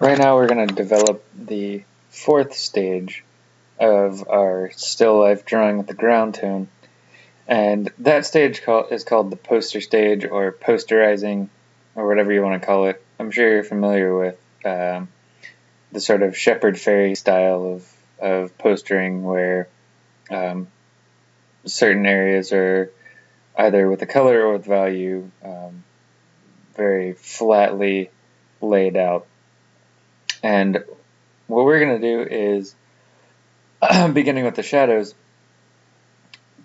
Right now we're going to develop the fourth stage of our still life drawing with the ground tone. And that stage call, is called the poster stage or posterizing or whatever you want to call it. I'm sure you're familiar with um, the sort of Shepard Fairey style of, of postering where um, certain areas are either with a color or with value um, very flatly laid out. And what we're going to do is, beginning with the shadows,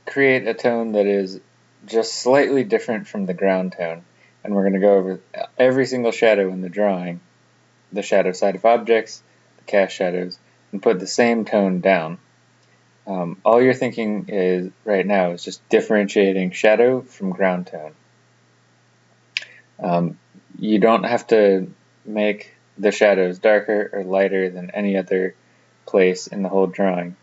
create a tone that is just slightly different from the ground tone. And we're going to go over every single shadow in the drawing, the shadow side of objects, the cast shadows, and put the same tone down. Um, all you're thinking is right now is just differentiating shadow from ground tone. Um, you don't have to make the shadows darker or lighter than any other place in the whole drawing.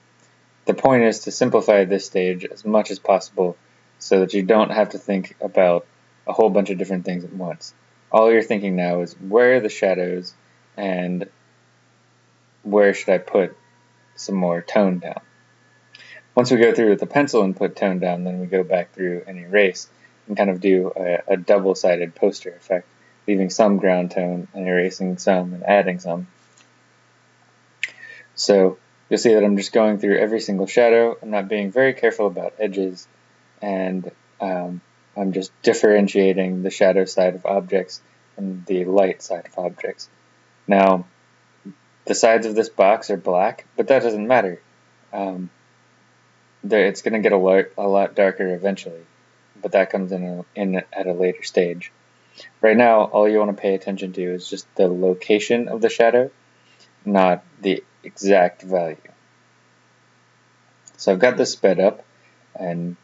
The point is to simplify this stage as much as possible so that you don't have to think about a whole bunch of different things at once. All you're thinking now is where are the shadows and where should I put some more tone down. Once we go through with the pencil and put tone down, then we go back through and erase and kind of do a, a double-sided poster effect, leaving some ground tone and erasing some and adding some. So you'll see that I'm just going through every single shadow. I'm not being very careful about edges and um, I'm just differentiating the shadow side of objects and the light side of objects. Now, the sides of this box are black, but that doesn't matter. Um, it's going to get a lot, a lot darker eventually, but that comes in, a, in at a later stage. Right now, all you want to pay attention to is just the location of the shadow, not the exact value. So I've got this sped up, and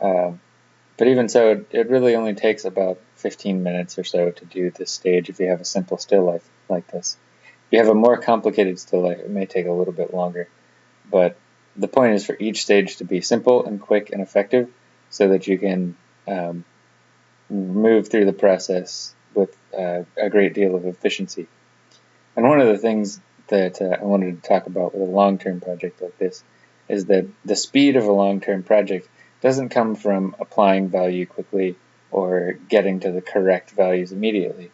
uh, but even so, it, really only takes about 15 minutes or so to do this stage if you have a simple still life like this. If you have a more complicated still life, it may take a little bit longer, but the point is for each stage to be simple and quick and effective so that you can um, move through the process with uh, a great deal of efficiency. And one of the things that uh, I wanted to talk about with a long-term project like this is that the speed of a long-term project doesn't come from applying value quickly or getting to the correct values immediately.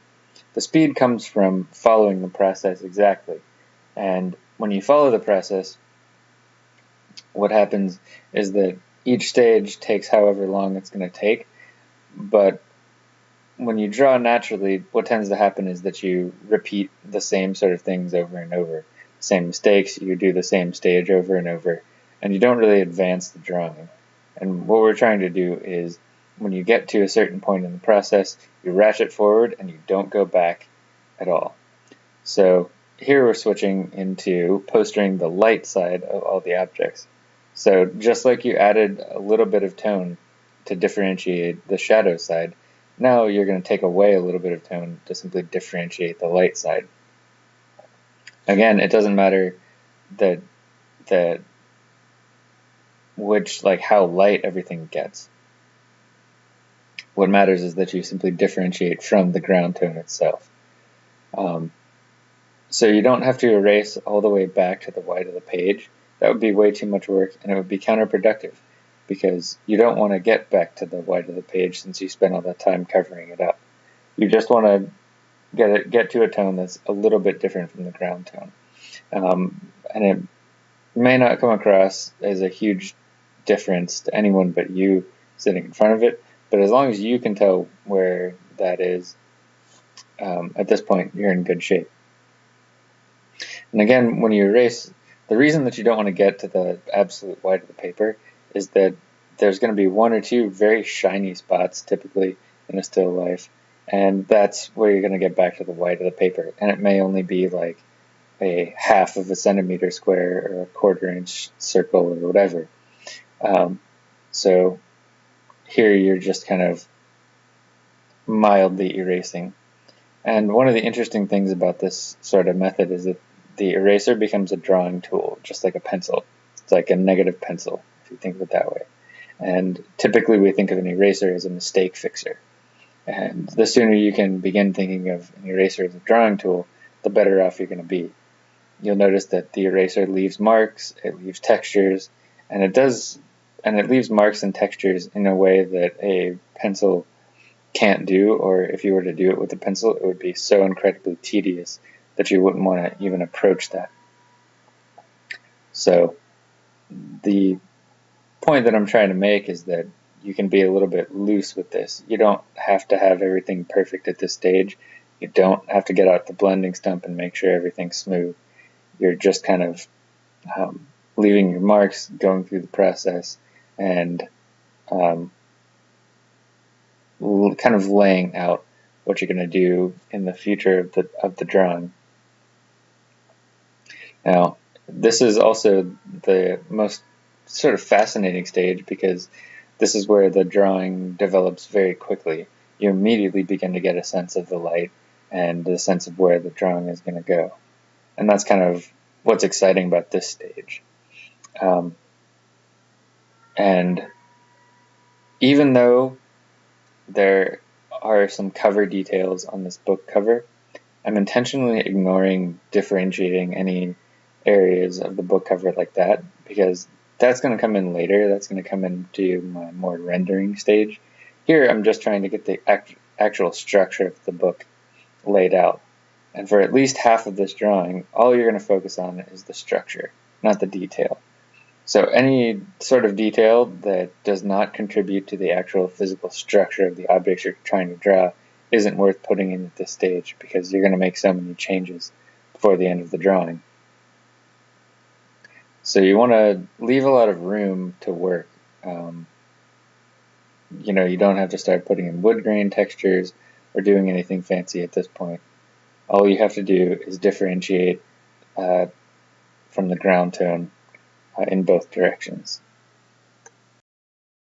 The speed comes from following the process exactly. And when you follow the process, what happens is that each stage takes however long it's going to take, but when you draw naturally, what tends to happen is that you repeat the same sort of things over and over. Same mistakes, you do the same stage over and over, and you don't really advance the drawing. And what we're trying to do is when you get to a certain point in the process, you ratchet forward and you don't go back at all. So here we're switching into postering the light side of all the objects. So just like you added a little bit of tone to differentiate the shadow side, now you're going to take away a little bit of tone to simply differentiate the light side. Again, it doesn't matter that that which like how light everything gets. What matters is that you simply differentiate from the ground tone itself. Um, so you don't have to erase all the way back to the white of the page. That would be way too much work and it would be counterproductive because you don't want to get back to the white of the page since you spent all that time covering it up. You just want to get it, get to a tone that's a little bit different from the ground tone. Um, and it may not come across as a huge difference to anyone but you sitting in front of it, but as long as you can tell where that is, um, at this point, you're in good shape. And again, when you erase, the reason that you don't want to get to the absolute white of the paper is that there's going to be one or two very shiny spots typically in a still life and that's where you're going to get back to the white of the paper and it may only be like a half of a centimeter square or a quarter inch circle or whatever. Um, so here you're just kind of mildly erasing. And one of the interesting things about this sort of method is that the eraser becomes a drawing tool just like a pencil. It's like a negative pencil you think of it that way. And typically we think of an eraser as a mistake fixer. And the sooner you can begin thinking of an eraser as a drawing tool, the better off you're going to be. You'll notice that the eraser leaves marks, it leaves textures, and it does, and it leaves marks and textures in a way that a pencil can't do, or if you were to do it with a pencil, it would be so incredibly tedious that you wouldn't want to even approach that. So the point that I'm trying to make is that you can be a little bit loose with this. You don't have to have everything perfect at this stage. You don't have to get out the blending stump and make sure everything's smooth. You're just kind of um, leaving your marks, going through the process, and um, kind of laying out what you're going to do in the future of the of the drawing. Now, this is also the most sort of fascinating stage because this is where the drawing develops very quickly. You immediately begin to get a sense of the light and the sense of where the drawing is going to go. And that's kind of what's exciting about this stage. Um, and even though there are some cover details on this book cover, I'm intentionally ignoring differentiating any areas of the book cover like that because that's going to come in later. That's going to come into my more rendering stage. Here, I'm just trying to get the act actual structure of the book laid out. And for at least half of this drawing, all you're going to focus on is the structure, not the detail. So any sort of detail that does not contribute to the actual physical structure of the objects you're trying to draw isn't worth putting in at this stage because you're going to make so many changes before the end of the drawing. So you want to leave a lot of room to work. Um, you know, you don't have to start putting in wood grain textures or doing anything fancy at this point. All you have to do is differentiate uh, from the ground tone uh, in both directions.